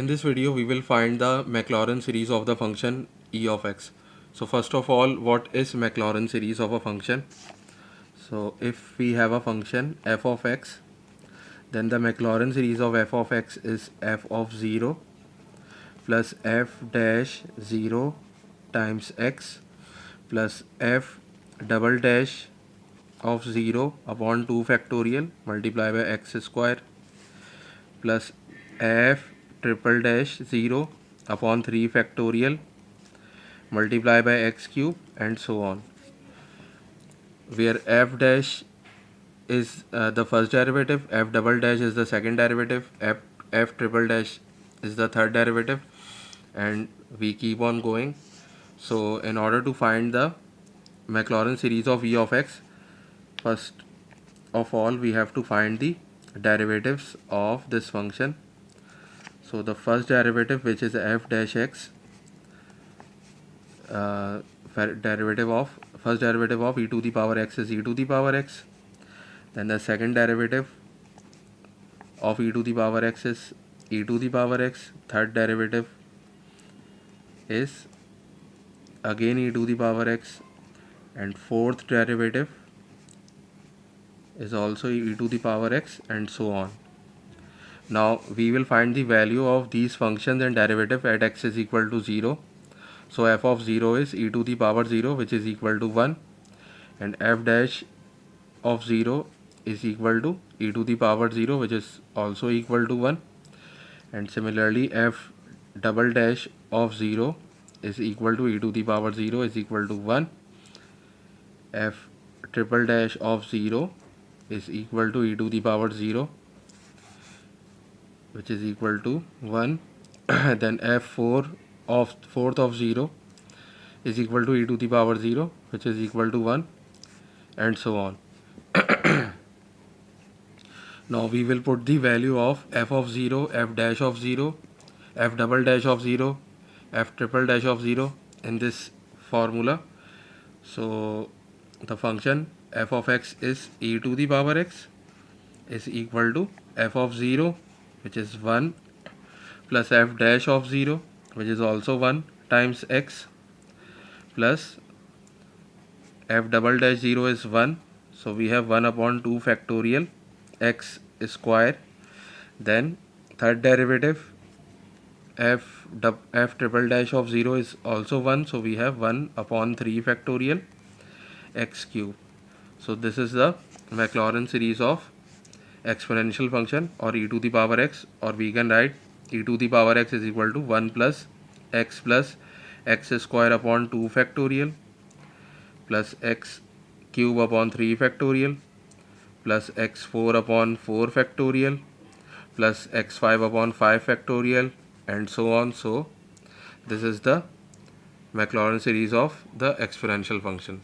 In this video we will find the Maclaurin series of the function e of x. So first of all what is Maclaurin series of a function? So if we have a function f of x then the Maclaurin series of f of x is f of 0 plus f dash 0 times x plus f double dash of 0 upon 2 factorial multiplied by x square plus f triple dash 0 upon 3 factorial multiply by x cube and so on. Where f dash is uh, the first derivative f double dash is the second derivative f f triple dash is the third derivative and we keep on going. So in order to find the Maclaurin series of e of x first of all we have to find the derivatives of this function so the first derivative which is f dash x uh, derivative of first derivative of e to the power x is e to the power x. Then the second derivative of e to the power x is e to the power x. Third derivative is again e to the power x. And fourth derivative is also e to the power x and so on now we will find the value of these functions and derivative at x is equal to 0. So f of 0 is e to the power 0 which is equal to 1 and f dash of 0 is equal to e to the power 0 which is also equal to 1 and similarly f double dash of 0 is equal to e to the power 0 is equal to 1 f triple dash of 0 is equal to e to the power 0 which is equal to 1 then f4 of fourth of 0 is equal to e to the power 0 which is equal to 1 and so on. Now we will put the value of f of 0 f dash of 0 f double dash of 0 f triple dash of 0 in this formula. So the function f of x is e to the power x is equal to f of 0 which is 1 plus f dash of 0 which is also 1 times x plus f double dash 0 is 1 so we have 1 upon 2 factorial x square. Then third derivative f f triple dash of 0 is also 1 so we have 1 upon 3 factorial x cube. So this is the Maclaurin series of exponential function or e to the power x or we can write e to the power x is equal to 1 plus x plus x square upon 2 factorial plus x cube upon 3 factorial plus x4 upon 4 factorial plus x5 upon 5 factorial and so on. So this is the Maclaurin series of the exponential function